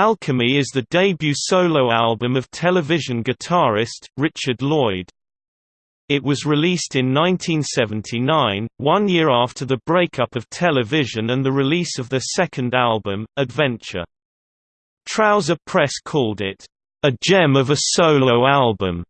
Alchemy is the debut solo album of television guitarist, Richard Lloyd. It was released in 1979, one year after the breakup of television and the release of their second album, Adventure. Trouser Press called it, "...a gem of a solo album."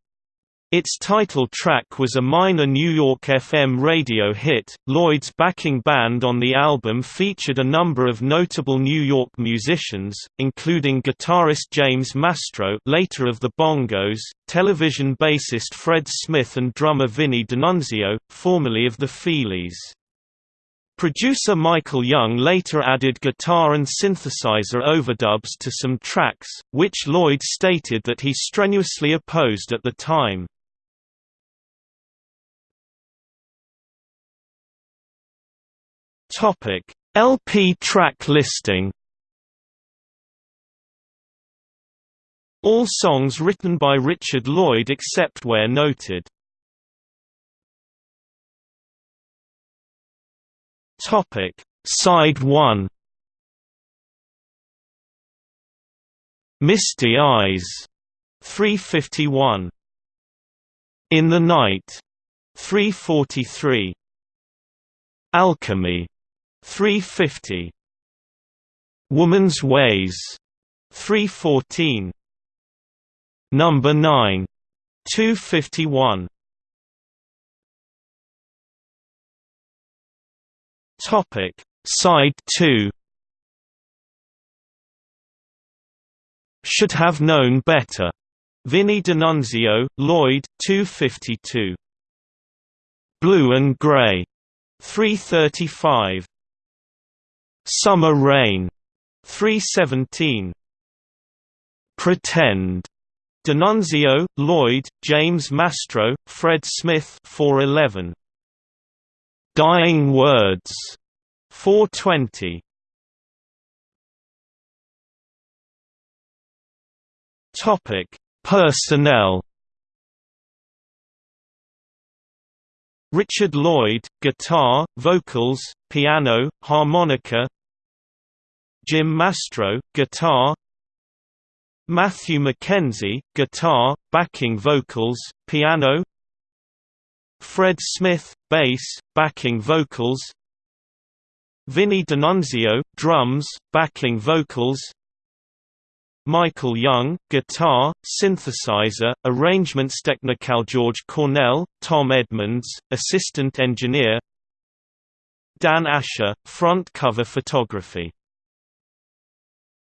Its title track was a minor New York FM radio hit. Lloyd's backing band on the album featured a number of notable New York musicians, including guitarist James Mastro, later of the Bongos, television bassist Fred Smith, and drummer Vinnie DeNunzio, formerly of the Feelies. Producer Michael Young later added guitar and synthesizer overdubs to some tracks, which Lloyd stated that he strenuously opposed at the time. Topic: LP track listing. All songs written by Richard Lloyd except where noted. Topic: Side 1. Misty Eyes 351 In the Night 343 Alchemy 350 Woman's Ways 314 Number 9 251 Topic Side 2 Should have known better. Vinnie DeNunzio, Lloyd 252 Blue and Gray 335 Summer Rain 317 Pretend. DeNunzio, Lloyd, James Mastro, Fred Smith 411 Dying Words 420 Topic Personnel. Richard Lloyd, guitar, vocals, piano, harmonica Jim Mastro, guitar. Matthew McKenzie, guitar, backing vocals, piano. Fred Smith, bass, backing vocals. Vinnie DeNunzio, drums, backing vocals. Michael Young, guitar, synthesizer, arrangements technical George Cornell, Tom Edmonds, assistant engineer. Dan Asher, front cover photography